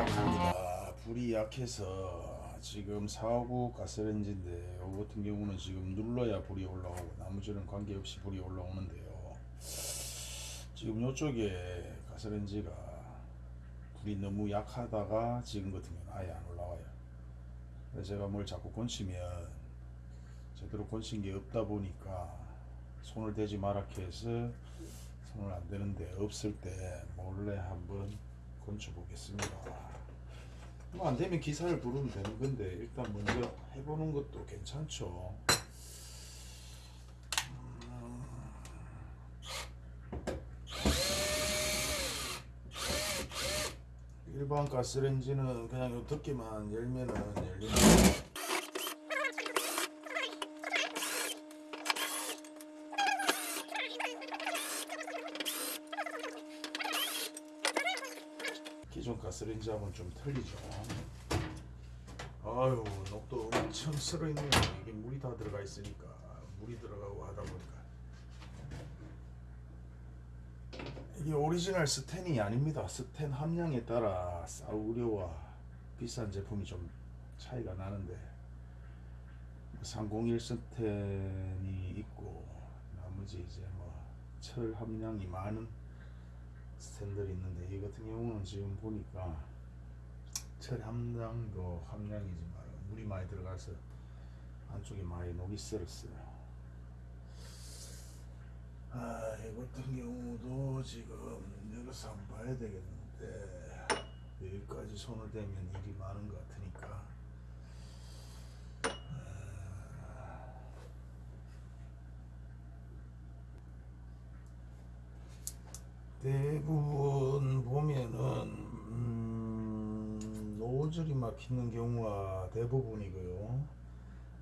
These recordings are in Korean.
약합니다. 불이 약해서 지금 459 가스레인지인데 이거 같은 경우는 지금 눌러야 불이 올라오고 나머지는 관계없이 불이 올라오는데요. 지금 이쪽에 가스레인지가 불이 너무 약하다가 지금 같은 경우는 아예 안 올라와요. 제가 뭘 자꾸 건치면 제대로 건친 게 없다 보니까 손을 대지 마라 해서 손을 안 대는데 없을 때 몰래 한번 건쳐 보겠습니다. 뭐 안 되면 기사를 부르면 되는 건데 일단 먼저 해보는 것도 괜찮죠. 음. 일반 가스레인지는 그냥 요 덮개만 열면은 열리는 기존 가스레인지하고는 좀 틀리죠. 아유 녹도 엄청 슬어있네요. 이게 물이 다 들어가 있으니까 물이 들어가고 하다 보니까 이게 오리지널 스텐이 아닙니다. 스텐 함량에 따라 싸구려와 비싼 제품이 좀 차이가 나는데 301 스텐이 있고 나머지 이제 뭐 철 함량이 많은 스탠들이 있는데 이 같은 경우는 지금 보니까 철 함량도 함량이지만 물이 많이 들어가서 안쪽에 많이 녹이 쓸었어요. 아, 이 같은 경우도 지금 열어서 한번 봐야 되겠는데 여기까지 손을 대면 일이 많은 것 같으니까 대부분 보면은 음, 노즐이 막히는 경우가 대부분이고요.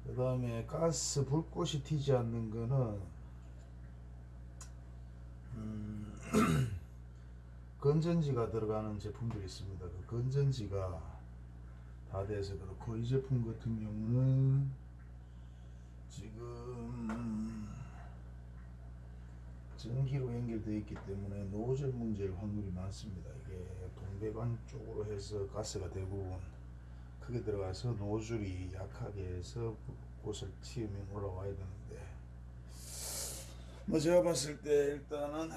그 다음에 가스 불꽃이 튀지 않는 거는 음, 건전지가 들어가는 제품들이 있습니다. 그 건전지가 다 돼서 그렇고 이 제품 같은 경우는 지금 전기로 연결되어 있기 때문에 노즐 문제일 확률이 많습니다. 이게 동배관 쪽으로 해서 가스가 대부분 크게 들어가서 노즐이 약하게 해서 곳을 튀우면 올라와야 되는데 뭐 제가 봤을 때 일단은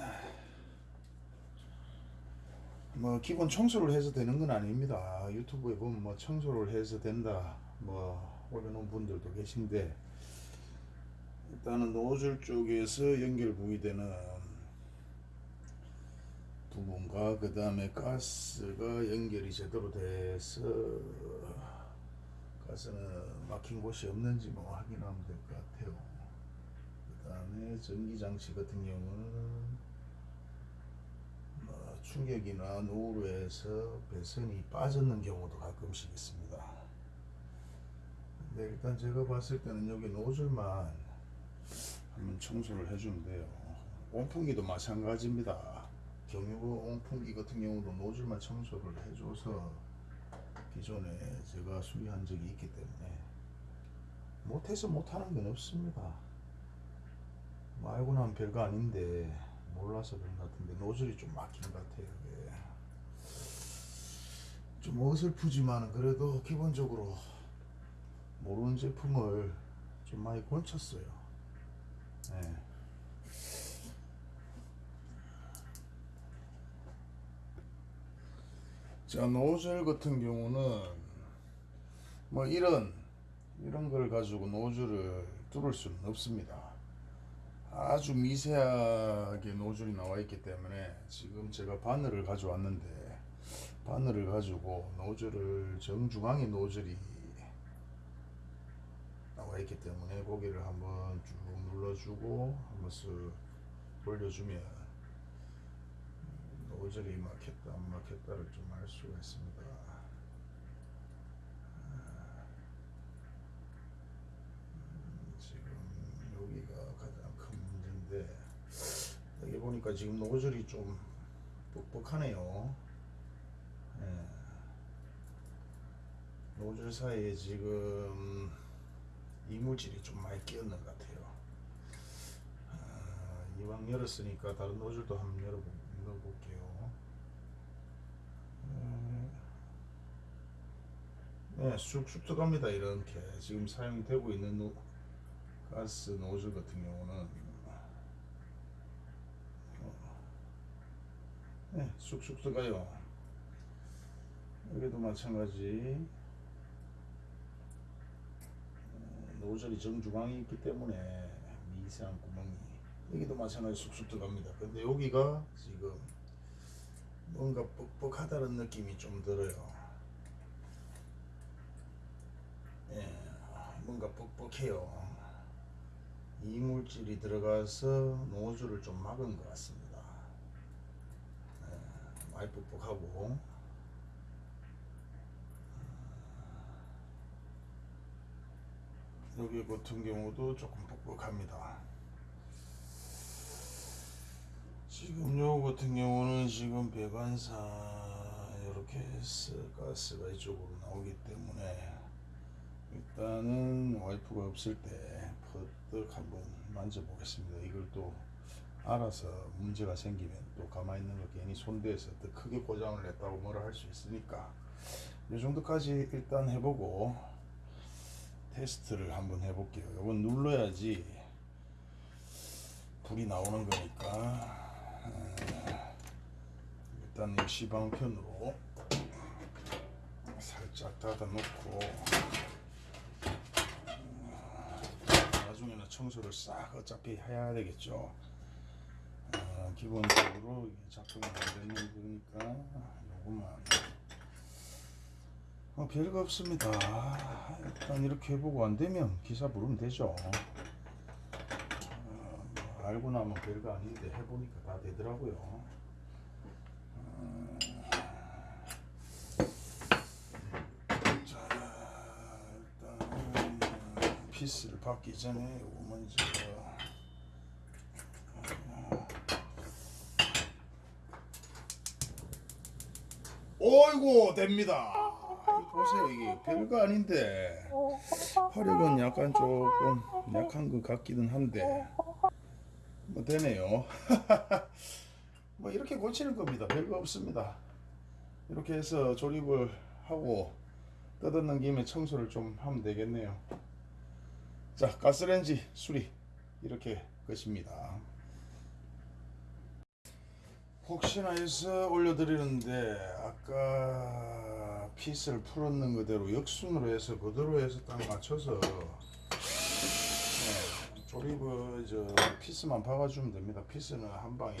뭐 기본 청소를 해서 되는 건 아닙니다. 유튜브에 보면 뭐 청소를 해서 된다 뭐 올려놓은 분들도 계신데 일단은 노즐 쪽에서 연결 부위되는 부분과 그 다음에 가스가 연결이 제대로 돼서 가스는 막힌 곳이 없는지 뭐 확인하면 될 것 같아요. 그 다음에 전기장치 같은 경우는 뭐 충격이나 노후로 해서 배선이 빠졌는 경우도 가끔씩 있습니다. 근데 일단 제가 봤을 때는 여기 노즐만 청소를 해주면 돼요. 온풍기도 마찬가지입니다. 경유고 온풍기 같은 경우도 노즐만 청소를 해줘서 기존에 제가 수리한 적이 있기 때문에 못해서 못하는 건 없습니다. 뭐 알고 나면 별거 아닌데 몰라서 그런 것 같은데 노즐이 좀 막힌 것 같아요. 이게. 좀 어설프지만 그래도 기본적으로 모르는 제품을 좀 많이 건쳤어요. 네. 자 노즐 같은 경우는 뭐 이런 이런 걸 가지고 노즐을 뚫을 수는 없습니다. 아주 미세하게 노즐이 나와 있기 때문에 지금 제가 바늘을 가져왔는데 바늘을 가지고 노즐을 정중앙에 노즐이 있기 때문에 고개를 한번 쭉 눌러주고 한번 쓱 올려주면 노즐이 막혔다 안 막혔다를 좀 알 수가 있습니다. 음, 지금 여기가 가장 큰 문제인데 여기 보니까 지금 노즐이 좀 뻑뻑하네요. 예. 노즐 사이에 지금 이물질이 좀 많이 끼었는 것 같아요. 아, 이왕 열었으니까 다른 노즐도 한번 열어 볼게요. 음, 예, 쑥쑥 들어갑니다 이렇게 지금 사용되고 있는 노, 가스 노즐 같은 경우는 어, 예, 쑥쑥 들어가요 여기도 마찬가지 어, 노즐이 정중앙에 있기 때문에 미세한 구멍이 여기도 마찬가지 쑥쑥 들어갑니다 근데 여기가 지금 뭔가 뻑뻑하다는 느낌이 좀 들어요 예, 뭔가 뻑뻑해요. 이물질이 들어가서 노즐을 좀 막은 것 같습니다. 예, 많이 뻑뻑하고 여기 같은 경우도 조금 뻑뻑합니다. 지금 요 같은 경우는 지금 배관사 이렇게 해서 가스가 이쪽으로 나오기 때문에 일단은 와이프가 없을 때 퍼뜩 한번 만져보겠습니다. 이걸 또 알아서 문제가 생기면 또 가만히 있는 거 괜히 손대서 더 크게 고장을 냈다고 뭐라 할 수 있으니까 이 정도까지 일단 해보고 테스트를 한번 해볼게요. 이건 눌러야지 불이 나오는 거니까 어, 일단 이 시방편으로 살짝 닫아 놓고 나중에는 청소를 싹 어차피 해야 되겠죠. 어, 기본적으로 작동이 안 되는 거니까 요것만 어, 별거 없습니다. 일단 이렇게 해보고 안 되면 기사 부르면 되죠. 어, 뭐 알고 나면 별거 아닌데 해보니까 다 되더라고요. 어, 자, 일단 피스를 받기 전에 먼저 어이구 됩니다. 보세요 이게 별거 아닌데 화력은 약간 조금 약한 것 같기는 한데 뭐 되네요. 뭐 이렇게 고치는 겁니다. 별거 없습니다. 이렇게 해서 조립을 하고 뜯어는 김에 청소를 좀 하면 되겠네요. 자 가스레인지 수리 이렇게 끝입니다. 혹시나 해서 올려드리는데 아까 피스를 풀었는 그대로 역순으로 해서 그대로 해서 딱 맞춰서 네, 조립을 저 피스만 박아주면 됩니다. 피스는 한 방에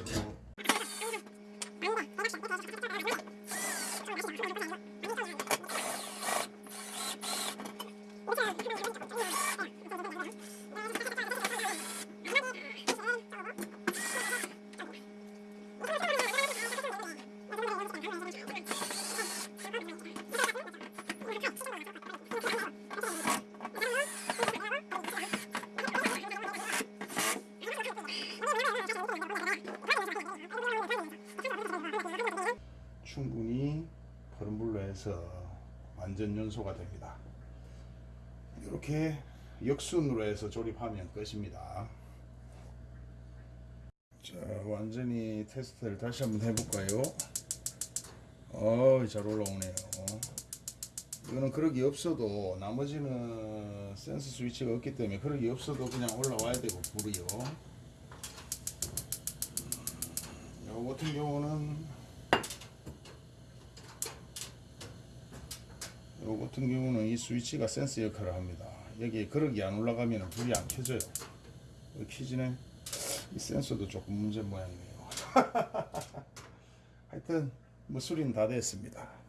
충분히 거른 불로 해서 완전 연소가 됩니다. 이렇게 역순으로 해서 조립하면 끝입니다. 자, 완전히 테스트를 다시 한번 해볼까요? 어, 잘 올라오네요. 이거는 그러기 없어도 나머지는 센서 스위치가 없기 때문에 그러기 없어도 그냥 올라와야 되고 불이요. 음, 요 같은 경우는 요 같은 경우는 이 스위치가 센서 역할을 합니다. 여기 그러기 안 올라가면 불이 안 켜져요. 왜 켜지네? 이 센서도 조금 문제 모양이네요. 하여튼 뭐 수리는 다 됐습니다.